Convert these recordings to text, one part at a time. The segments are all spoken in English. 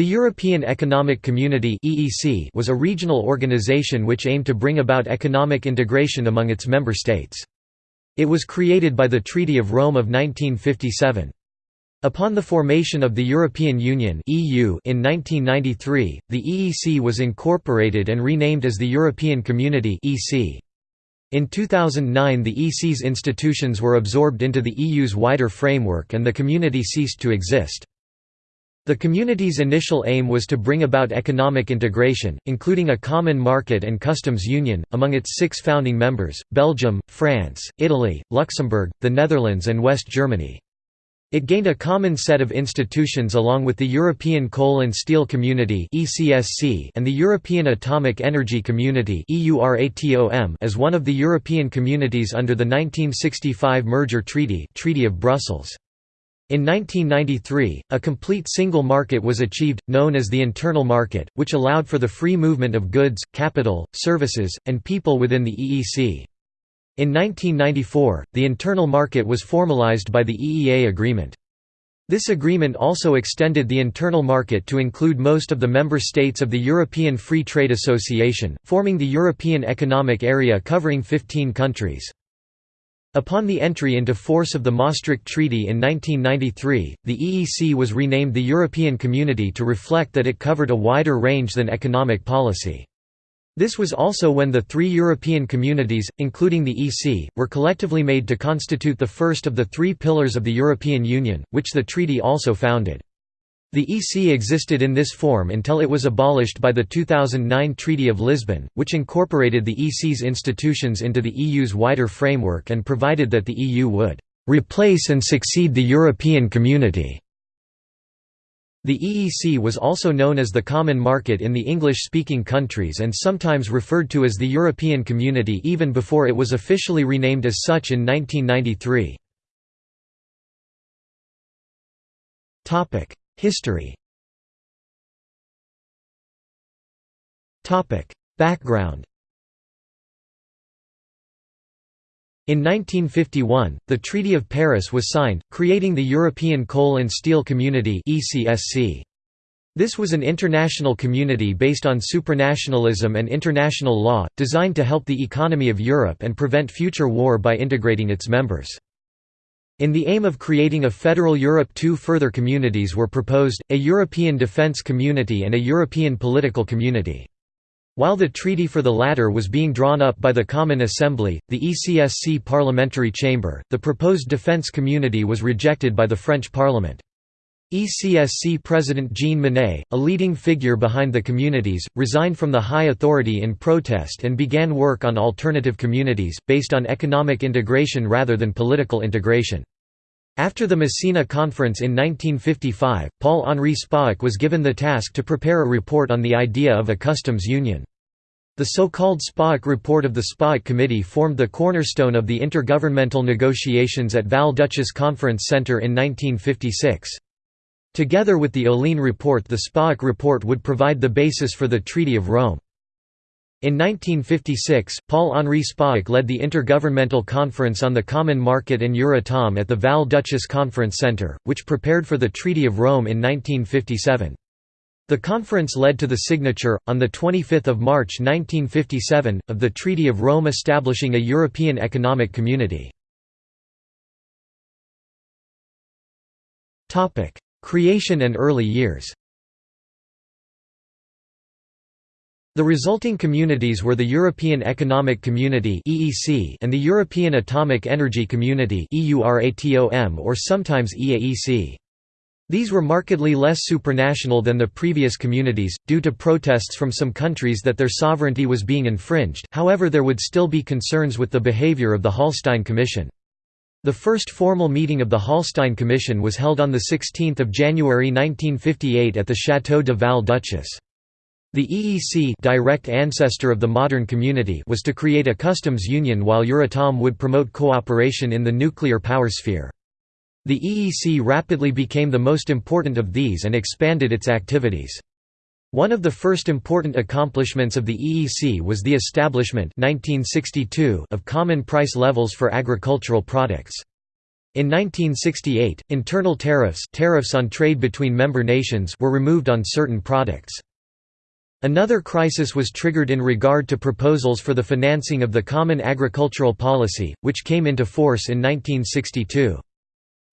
The European Economic Community was a regional organization which aimed to bring about economic integration among its member states. It was created by the Treaty of Rome of 1957. Upon the formation of the European Union (EU) in 1993, the EEC was incorporated and renamed as the European Community (EC). In 2009 the EC's institutions were absorbed into the EU's wider framework and the community ceased to exist. The community's initial aim was to bring about economic integration, including a common market and customs union, among its six founding members, Belgium, France, Italy, Luxembourg, the Netherlands and West Germany. It gained a common set of institutions along with the European Coal and Steel Community and the European Atomic Energy Community as one of the European communities under the 1965 Merger Treaty, Treaty of Brussels. In 1993, a complete single market was achieved, known as the internal market, which allowed for the free movement of goods, capital, services, and people within the EEC. In 1994, the internal market was formalized by the EEA agreement. This agreement also extended the internal market to include most of the member states of the European Free Trade Association, forming the European Economic Area covering 15 countries. Upon the entry into force of the Maastricht Treaty in 1993, the EEC was renamed the European Community to reflect that it covered a wider range than economic policy. This was also when the three European communities, including the EC, were collectively made to constitute the first of the three pillars of the European Union, which the treaty also founded. The EC existed in this form until it was abolished by the 2009 Treaty of Lisbon, which incorporated the EC's institutions into the EU's wider framework and provided that the EU would «replace and succeed the European Community». The EEC was also known as the Common Market in the English-speaking countries and sometimes referred to as the European Community even before it was officially renamed as such in 1993. History. Background. In 1951, the Treaty of Paris was signed, creating the European Coal and Steel Community This was an international community based on supranationalism and international law, designed to help the economy of Europe and prevent future war by integrating its members. In the aim of creating a federal Europe two further communities were proposed, a European Defence Community and a European Political Community. While the treaty for the latter was being drawn up by the Common Assembly, the ECSC parliamentary chamber, the proposed defence community was rejected by the French Parliament. ECSC President Jean Monnet, a leading figure behind the communities, resigned from the high authority in protest and began work on alternative communities, based on economic integration rather than political integration. After the Messina Conference in 1955, Paul-Henri Spaak was given the task to prepare a report on the idea of a customs union. The so-called Spaak report of the Spaak Committee formed the cornerstone of the intergovernmental negotiations at Val-Duchesse Conference Centre in 1956. Together with the Ohlin report the Spaak report would provide the basis for the Treaty of Rome. In 1956, Paul-Henri Spaak led the Intergovernmental Conference on the Common Market and Euratom at the Val-Duchesse Conference Centre, which prepared for the Treaty of Rome in 1957. The conference led to the signature, on 25 March 1957, of the Treaty of Rome establishing a European Economic Community. Creation and early years The resulting communities were the European Economic Community and the European Atomic Energy Community or sometimes EAEC. These were markedly less supranational than the previous communities, due to protests from some countries that their sovereignty was being infringed however there would still be concerns with the behavior of the Hallstein Commission. The first formal meeting of the Hallstein Commission was held on 16 January 1958 at the Château de Val-Duchesse. The EEC direct ancestor of the modern community was to create a customs union while Euratom would promote cooperation in the nuclear power sphere. The EEC rapidly became the most important of these and expanded its activities. One of the first important accomplishments of the EEC was the establishment 1962 of common price levels for agricultural products. In 1968, internal tariffs, tariffs on trade between member nations were removed on certain products. Another crisis was triggered in regard to proposals for the financing of the Common Agricultural Policy, which came into force in 1962.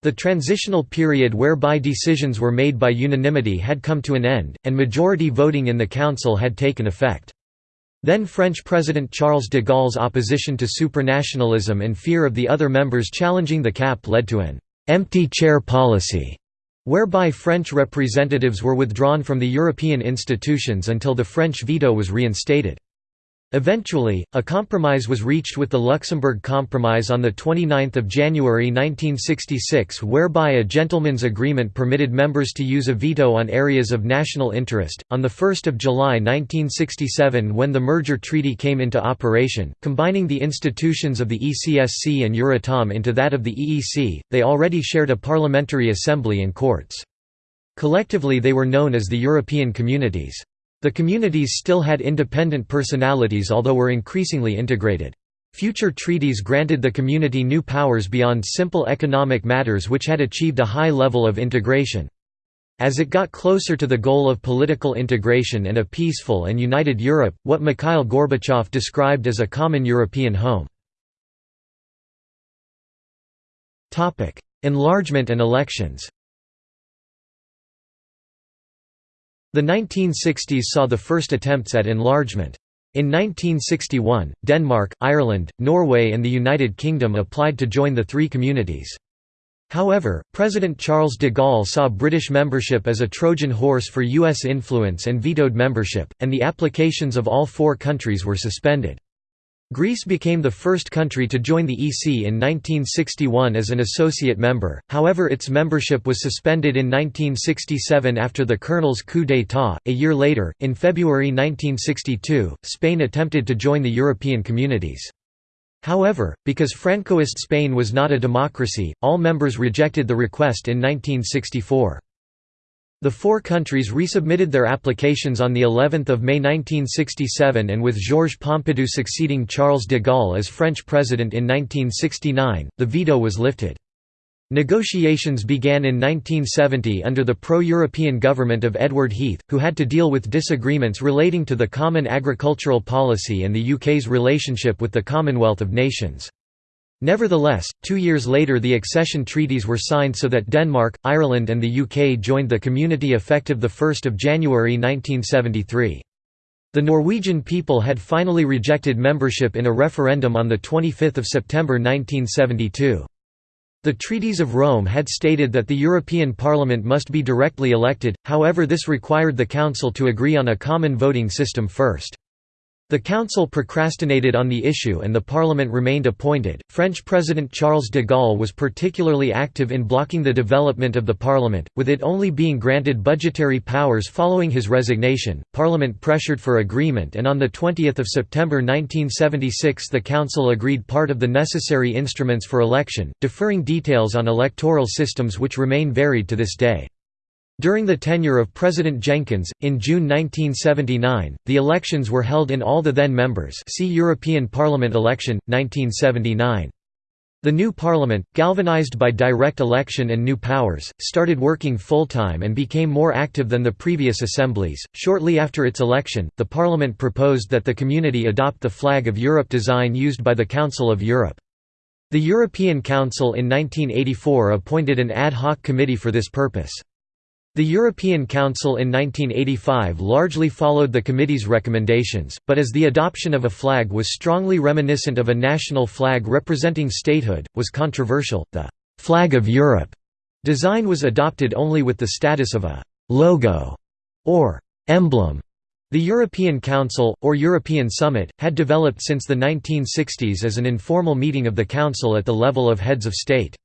The transitional period whereby decisions were made by unanimity had come to an end, and majority voting in the Council had taken effect. Then French President Charles de Gaulle's opposition to supranationalism and fear of the other members challenging the cap led to an «empty chair policy» whereby French representatives were withdrawn from the European institutions until the French veto was reinstated. Eventually, a compromise was reached with the Luxembourg Compromise on 29 January 1966 whereby a gentleman's agreement permitted members to use a veto on areas of national interest. On 1 July 1967 when the merger treaty came into operation, combining the institutions of the ECSC and Euratom into that of the EEC, they already shared a parliamentary assembly and courts. Collectively they were known as the European Communities. The communities still had independent personalities although were increasingly integrated. Future treaties granted the community new powers beyond simple economic matters which had achieved a high level of integration. As it got closer to the goal of political integration and a peaceful and united Europe, what Mikhail Gorbachev described as a common European home. Enlargement and elections The 1960s saw the first attempts at enlargement. In 1961, Denmark, Ireland, Norway and the United Kingdom applied to join the three communities. However, President Charles de Gaulle saw British membership as a Trojan horse for U.S. influence and vetoed membership, and the applications of all four countries were suspended. Greece became the first country to join the EC in 1961 as an associate member, however its membership was suspended in 1967 after the colonel's coup d'état. A year later, in February 1962, Spain attempted to join the European communities. However, because Francoist Spain was not a democracy, all members rejected the request in 1964. The four countries resubmitted their applications on the 11th of May 1967 and with Georges Pompidou succeeding Charles de Gaulle as French president in 1969, the veto was lifted. Negotiations began in 1970 under the pro-European government of Edward Heath, who had to deal with disagreements relating to the common agricultural policy and the UK's relationship with the Commonwealth of Nations. Nevertheless, two years later the accession treaties were signed so that Denmark, Ireland and the UK joined the community effective 1 January 1973. The Norwegian people had finally rejected membership in a referendum on 25 September 1972. The Treaties of Rome had stated that the European Parliament must be directly elected, however this required the Council to agree on a common voting system first. The Council procrastinated on the issue and the Parliament remained appointed. French President Charles de Gaulle was particularly active in blocking the development of the Parliament, with it only being granted budgetary powers following his resignation. Parliament pressured for agreement, and on the 20th of September 1976, the Council agreed part of the necessary instruments for election, deferring details on electoral systems which remain varied to this day. During the tenure of President Jenkins, in June 1979, the elections were held in all the then members see European Parliament election, 1979. The new parliament, galvanized by direct election and new powers, started working full-time and became more active than the previous assemblies. Shortly after its election, the parliament proposed that the community adopt the flag of Europe design used by the Council of Europe. The European Council in 1984 appointed an ad hoc committee for this purpose. The European Council in 1985 largely followed the committee's recommendations, but as the adoption of a flag was strongly reminiscent of a national flag representing statehood, was controversial, the «flag of Europe» design was adopted only with the status of a «logo» or «emblem». The European Council, or European Summit, had developed since the 1960s as an informal meeting of the Council at the level of heads of state.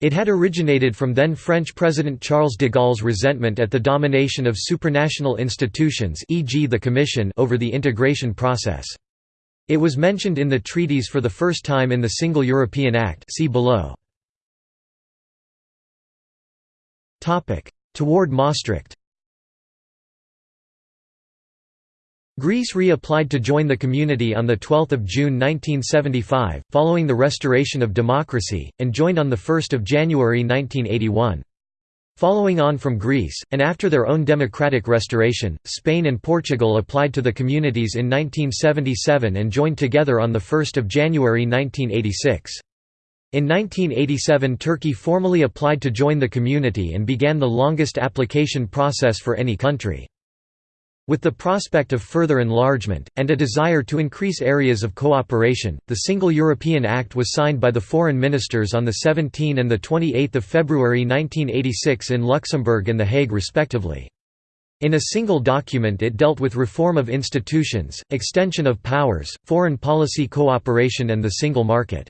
It had originated from then French President Charles de Gaulle's resentment at the domination of supranational institutions e.g. the Commission over the integration process. It was mentioned in the treaties for the first time in the Single European Act see below. Toward Maastricht Greece re-applied to join the community on 12 June 1975, following the restoration of democracy, and joined on 1 January 1981. Following on from Greece, and after their own democratic restoration, Spain and Portugal applied to the communities in 1977 and joined together on 1 January 1986. In 1987 Turkey formally applied to join the community and began the longest application process for any country. With the prospect of further enlargement, and a desire to increase areas of cooperation, the Single European Act was signed by the foreign ministers on 17 and 28 February 1986 in Luxembourg and The Hague respectively. In a single document it dealt with reform of institutions, extension of powers, foreign policy cooperation and the single market.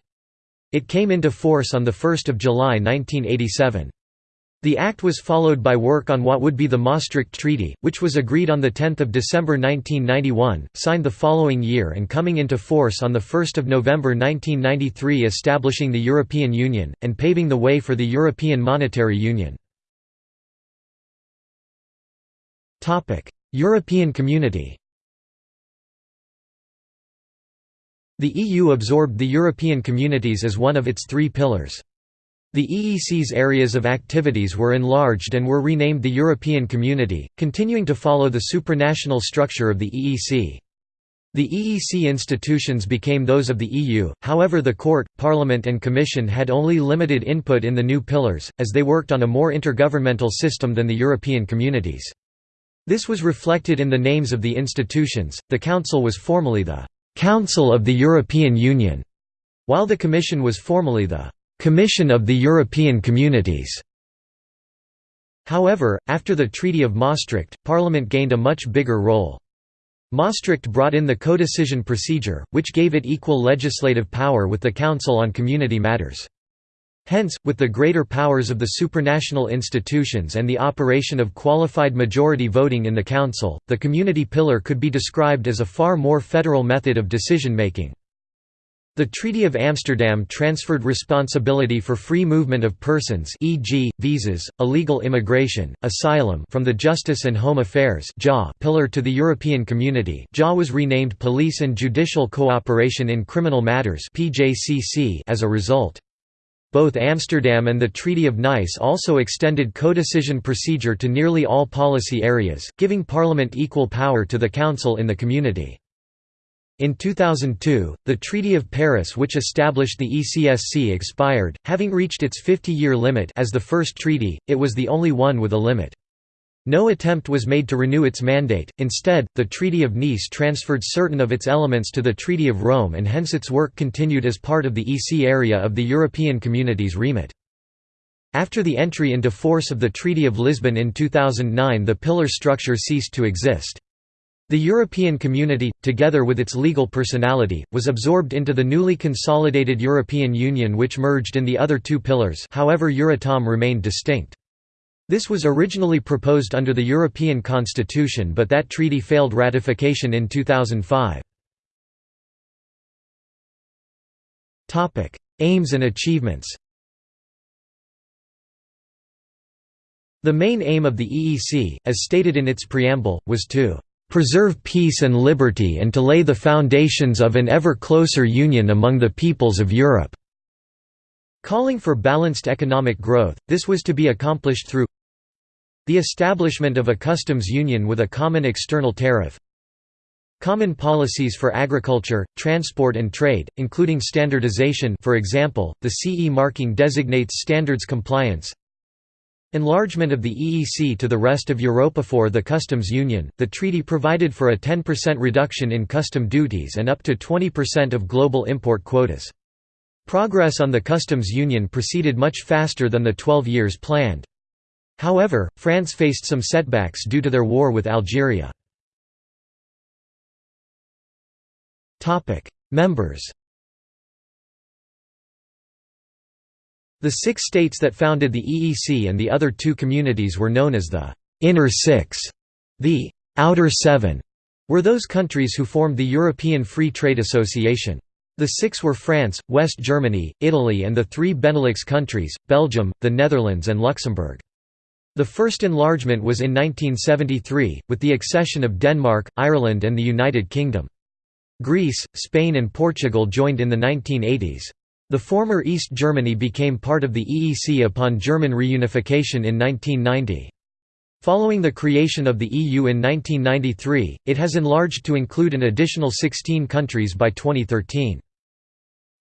It came into force on 1 July 1987. The act was followed by work on what would be the Maastricht Treaty, which was agreed on 10 December 1991, signed the following year and coming into force on 1 November 1993 establishing the European Union, and paving the way for the European Monetary Union. European Community The EU absorbed the European communities as one of its three pillars. The EEC's areas of activities were enlarged and were renamed the European Community, continuing to follow the supranational structure of the EEC. The EEC institutions became those of the EU, however the Court, Parliament and Commission had only limited input in the new pillars, as they worked on a more intergovernmental system than the European communities. This was reflected in the names of the institutions, the Council was formally the «Council of the European Union», while the Commission was formally the Commission of the European Communities. However, after the Treaty of Maastricht, Parliament gained a much bigger role. Maastricht brought in the codecision procedure, which gave it equal legislative power with the Council on community matters. Hence, with the greater powers of the supranational institutions and the operation of qualified majority voting in the Council, the community pillar could be described as a far more federal method of decision-making. The Treaty of Amsterdam transferred responsibility for free movement of persons e.g., visas, illegal immigration, asylum from the Justice and Home Affairs pillar to the European Community JA was renamed Police and Judicial Cooperation in Criminal Matters as a result. Both Amsterdam and the Treaty of Nice also extended codecision procedure to nearly all policy areas, giving Parliament equal power to the Council in the Community. In 2002, the Treaty of Paris which established the ECSC expired, having reached its 50-year limit as the first treaty, it was the only one with a limit. No attempt was made to renew its mandate, instead, the Treaty of Nice transferred certain of its elements to the Treaty of Rome and hence its work continued as part of the EC area of the European Community's remit. After the entry into force of the Treaty of Lisbon in 2009 the pillar structure ceased to exist. The European Community, together with its legal personality, was absorbed into the newly consolidated European Union which merged in the other two pillars however Euratom remained distinct. This was originally proposed under the European Constitution but that treaty failed ratification in 2005. Aims and achievements The main aim of the EEC, as stated in its preamble, was to preserve peace and liberty and to lay the foundations of an ever closer union among the peoples of Europe." Calling for balanced economic growth, this was to be accomplished through the establishment of a customs union with a common external tariff common policies for agriculture, transport and trade, including standardization for example, the CE marking designates standards compliance Enlargement of the EEC to the rest of Europa for the customs union, the treaty provided for a 10% reduction in custom duties and up to 20% of global import quotas. Progress on the customs union proceeded much faster than the 12 years planned. However, France faced some setbacks due to their war with Algeria. Members The six states that founded the EEC and the other two communities were known as the «Inner Six». The «Outer Seven» were those countries who formed the European Free Trade Association. The six were France, West Germany, Italy and the three Benelux countries, Belgium, the Netherlands and Luxembourg. The first enlargement was in 1973, with the accession of Denmark, Ireland and the United Kingdom. Greece, Spain and Portugal joined in the 1980s. The former East Germany became part of the EEC upon German reunification in 1990. Following the creation of the EU in 1993, it has enlarged to include an additional 16 countries by 2013.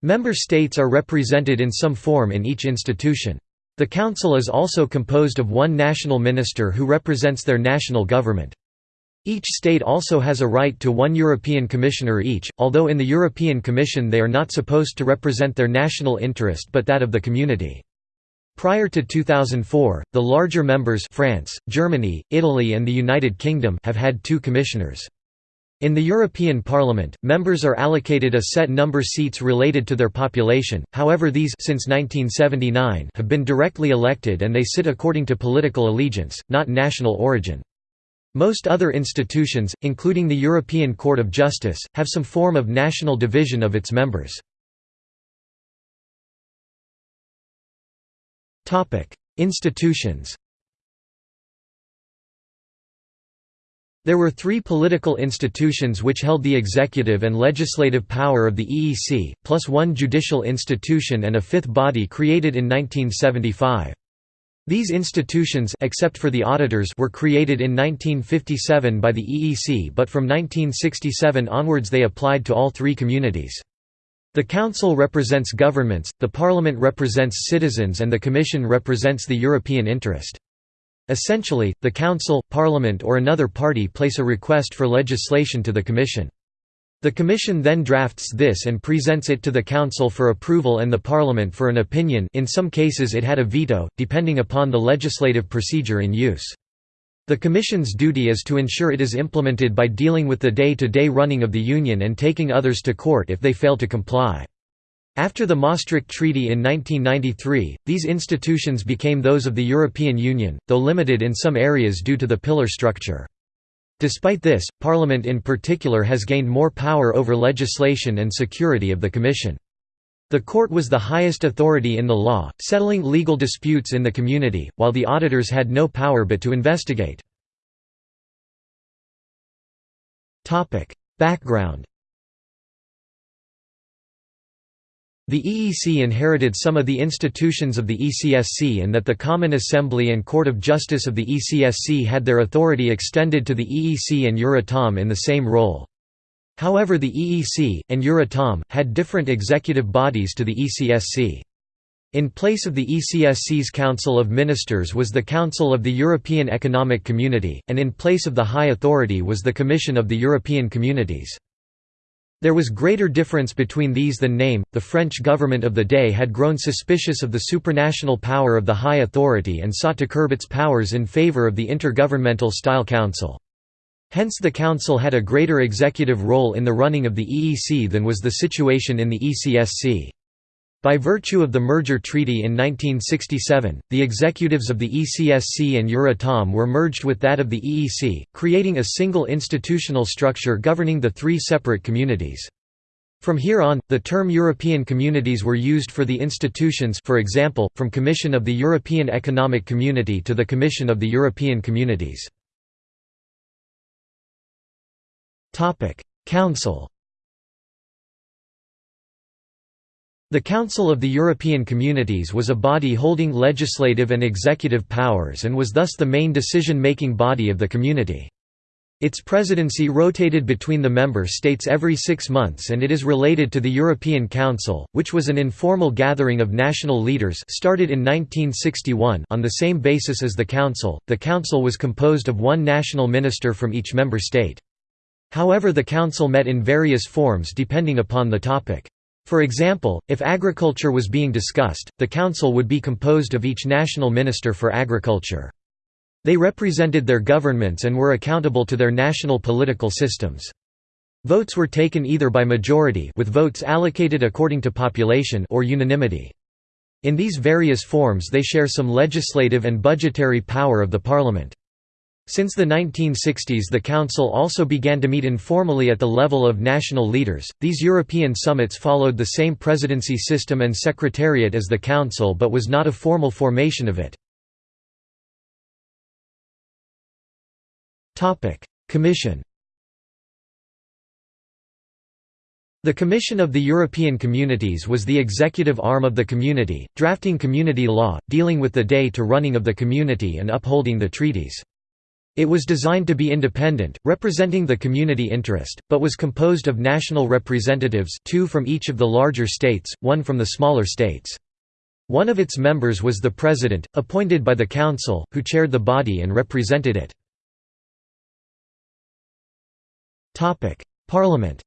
Member states are represented in some form in each institution. The Council is also composed of one national minister who represents their national government. Each state also has a right to one European Commissioner each, although in the European Commission they are not supposed to represent their national interest but that of the community. Prior to 2004, the larger members France, Germany, Italy and the United Kingdom have had two commissioners. In the European Parliament, members are allocated a set number seats related to their population, however these since 1979 have been directly elected and they sit according to political allegiance, not national origin. Most other institutions, including the European Court of Justice, have some form of national division of its members. Institutions There were three political institutions which held the executive and legislative power of the EEC, plus one judicial institution and a fifth body created in 1975. These institutions except for the auditors were created in 1957 by the EEC but from 1967 onwards they applied to all three communities. The Council represents governments, the Parliament represents citizens and the Commission represents the European interest. Essentially, the Council, Parliament or another party place a request for legislation to the Commission. The Commission then drafts this and presents it to the Council for approval and the Parliament for an opinion in some cases it had a veto, depending upon the legislative procedure in use. The Commission's duty is to ensure it is implemented by dealing with the day-to-day -day running of the Union and taking others to court if they fail to comply. After the Maastricht Treaty in 1993, these institutions became those of the European Union, though limited in some areas due to the pillar structure. Despite this, Parliament in particular has gained more power over legislation and security of the Commission. The court was the highest authority in the law, settling legal disputes in the community, while the auditors had no power but to investigate. Background The EEC inherited some of the institutions of the ECSC and that the Common Assembly and Court of Justice of the ECSC had their authority extended to the EEC and Euratom in the same role. However the EEC, and Euratom, had different executive bodies to the ECSC. In place of the ECSC's Council of Ministers was the Council of the European Economic Community, and in place of the High Authority was the Commission of the European Communities. There was greater difference between these than name. The French government of the day had grown suspicious of the supranational power of the High Authority and sought to curb its powers in favor of the intergovernmental style council. Hence the Council had a greater executive role in the running of the EEC than was the situation in the ECSC. By virtue of the merger treaty in 1967, the executives of the ECSC and Euratom were merged with that of the EEC, creating a single institutional structure governing the three separate communities. From here on, the term European communities were used for the institutions for example, from Commission of the European Economic Community to the Commission of the European Communities. Council The Council of the European Communities was a body holding legislative and executive powers and was thus the main decision-making body of the community. Its presidency rotated between the member states every six months and it is related to the European Council, which was an informal gathering of national leaders started in 1961 on the same basis as the Council. The Council was composed of one national minister from each member state. However the Council met in various forms depending upon the topic. For example, if agriculture was being discussed, the Council would be composed of each national minister for agriculture. They represented their governments and were accountable to their national political systems. Votes were taken either by majority with votes allocated according to population or unanimity. In these various forms they share some legislative and budgetary power of the parliament. Since the 1960s the Council also began to meet informally at the level of national leaders. These European summits followed the same presidency system and secretariat as the Council but was not a formal formation of it. Commission The Commission of the European Communities was the executive arm of the Community, drafting community law, dealing with the day-to-running of the Community and upholding the treaties. It was designed to be independent, representing the community interest, but was composed of national representatives two from each of the larger states, one from the smaller states. One of its members was the President, appointed by the Council, who chaired the body and represented it. Parliament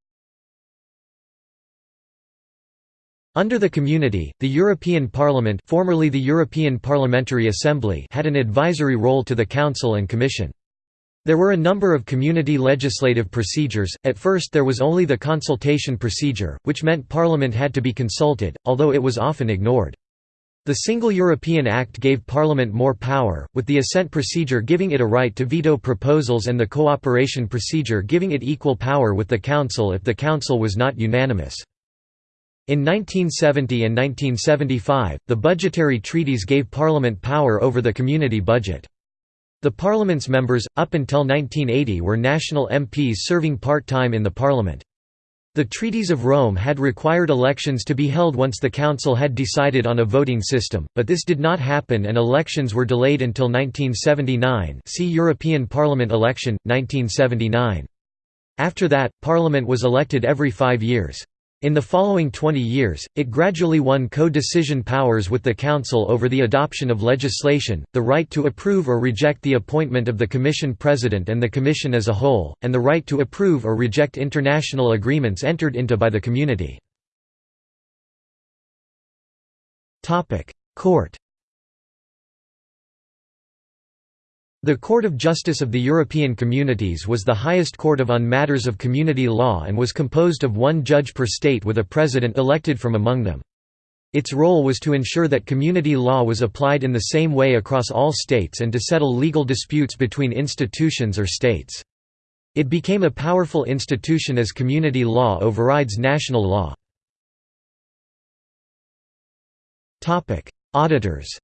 Under the Community, the European Parliament formerly the European Parliamentary Assembly had an advisory role to the Council and Commission. There were a number of community legislative procedures, at first there was only the consultation procedure, which meant Parliament had to be consulted, although it was often ignored. The Single European Act gave Parliament more power, with the assent procedure giving it a right to veto proposals and the cooperation procedure giving it equal power with the Council if the Council was not unanimous. In 1970 and 1975, the budgetary treaties gave Parliament power over the community budget. The Parliament's members, up until 1980 were national MPs serving part-time in the Parliament. The Treaties of Rome had required elections to be held once the Council had decided on a voting system, but this did not happen and elections were delayed until 1979 see European Parliament election, 1979. After that, Parliament was elected every five years. In the following 20 years, it gradually won co-decision powers with the Council over the adoption of legislation, the right to approve or reject the appointment of the Commission President and the Commission as a whole, and the right to approve or reject international agreements entered into by the Community. Court The Court of Justice of the European Communities was the highest court of on matters of community law and was composed of one judge per state with a president elected from among them. Its role was to ensure that community law was applied in the same way across all states and to settle legal disputes between institutions or states. It became a powerful institution as community law overrides national law. Auditors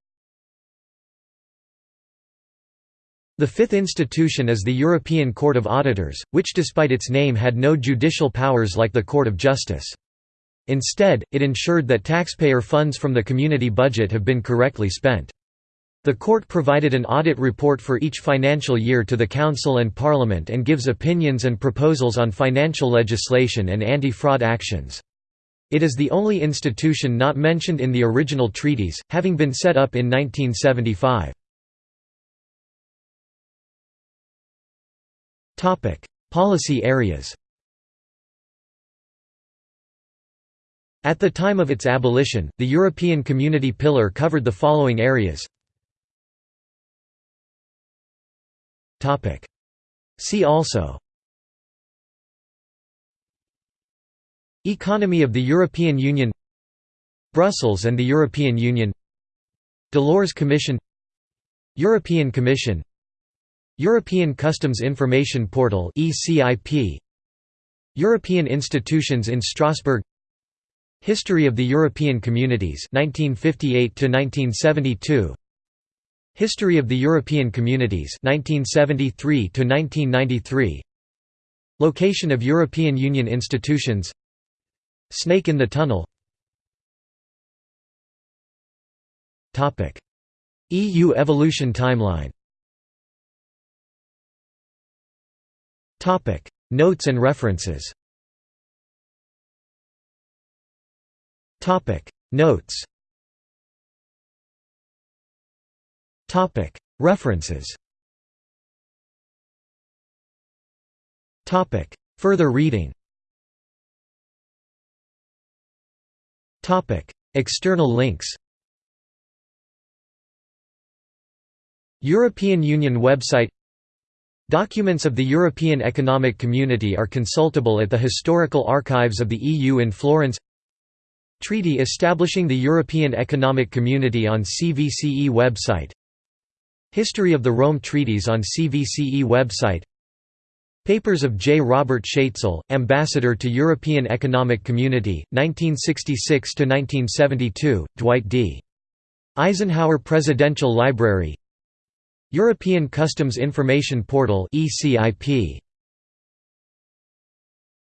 The fifth institution is the European Court of Auditors, which despite its name had no judicial powers like the Court of Justice. Instead, it ensured that taxpayer funds from the community budget have been correctly spent. The court provided an audit report for each financial year to the Council and Parliament and gives opinions and proposals on financial legislation and anti-fraud actions. It is the only institution not mentioned in the original treaties, having been set up in 1975. Topic: Policy areas. At the time of its abolition, the European Community Pillar covered the following areas. Topic: See also Economy of the European Union Brussels and the European Union Delors Commission European Commission European Customs Information Portal European institutions in Strasbourg History of the European Communities 1958 to 1972 History of the European Communities 1973 to 1993 Location of European Union institutions Snake in the tunnel. Topic EU evolution timeline Notes and references. Topic: Notes. Topic: References. Topic: Further reading. Topic: External links. European Union website Documents of the European Economic Community are consultable at the Historical Archives of the EU in Florence Treaty establishing the European Economic Community on CVCE website History of the Rome Treaties on CVCE website Papers of J. Robert Schaetzel, Ambassador to European Economic Community, 1966–1972, Dwight D. Eisenhower Presidential Library European Customs Information Portal ECIP